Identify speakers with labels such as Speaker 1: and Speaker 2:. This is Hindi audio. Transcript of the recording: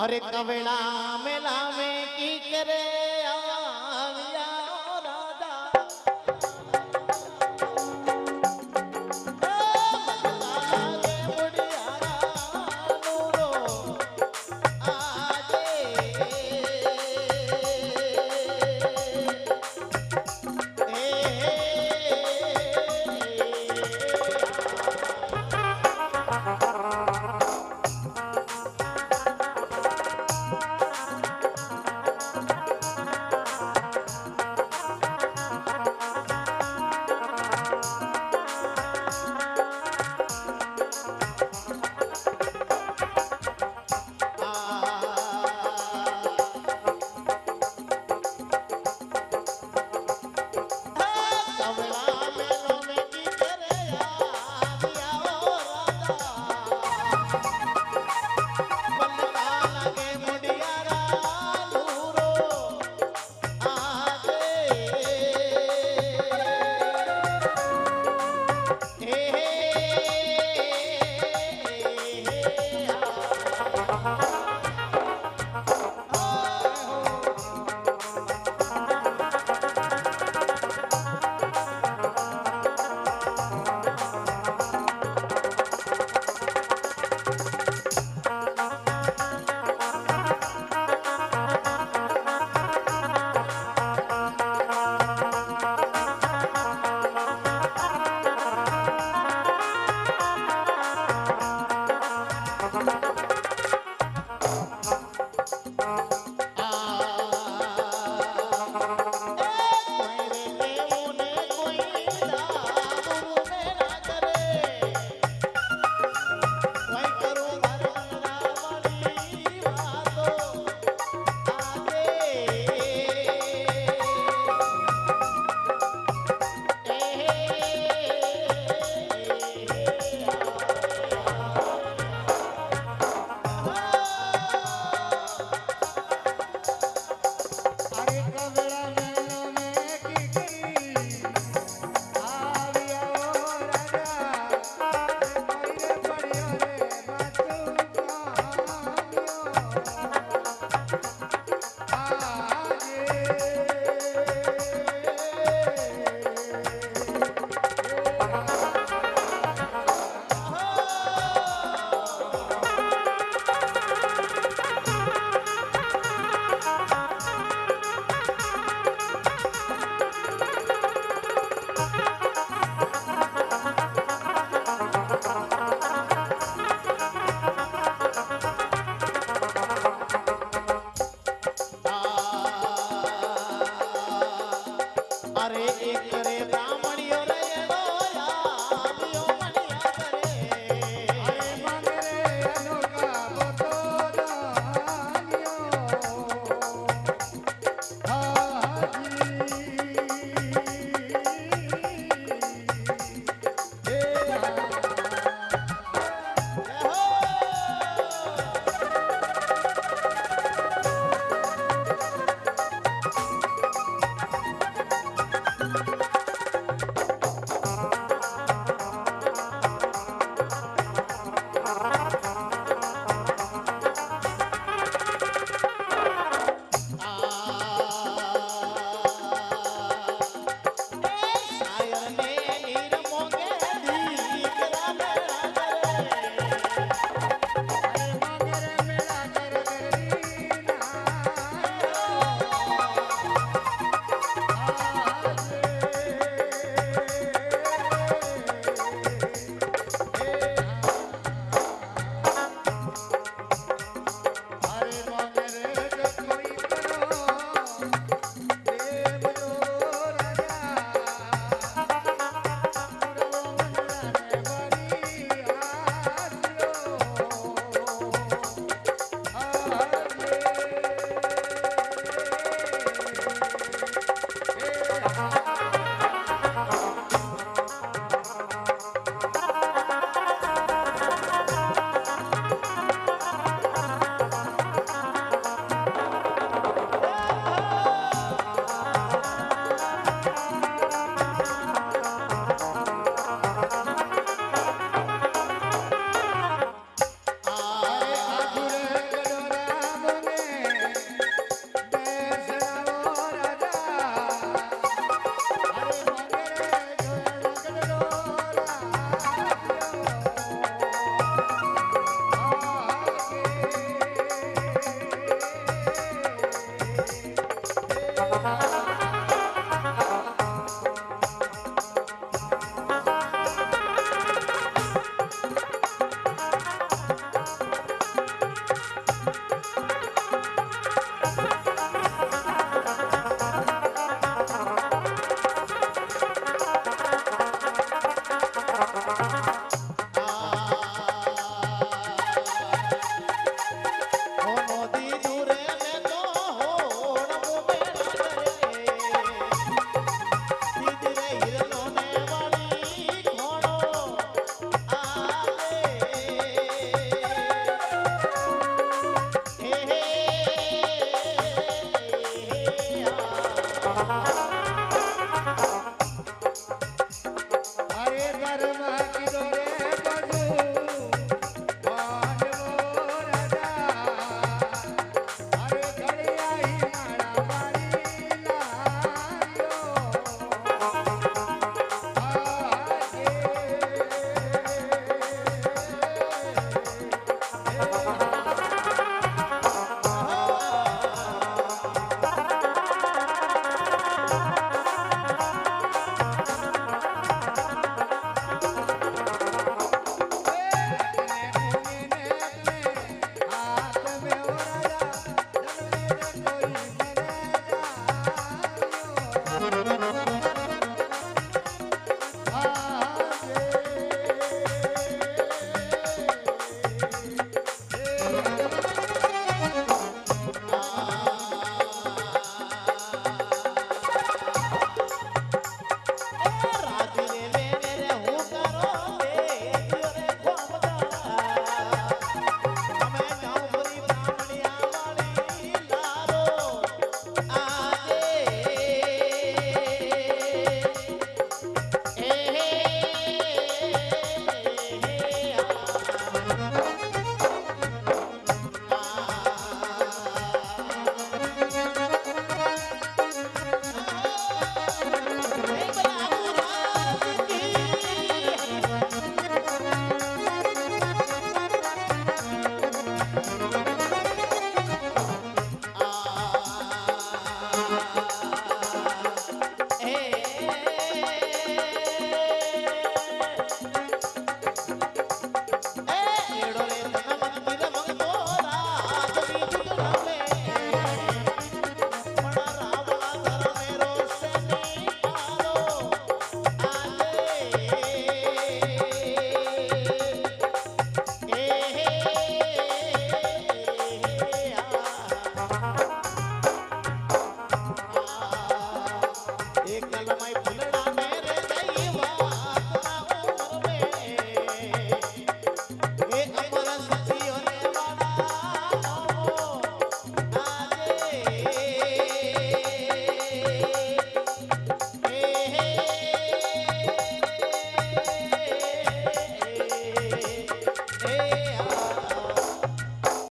Speaker 1: अरे कवेड़ा में की करे।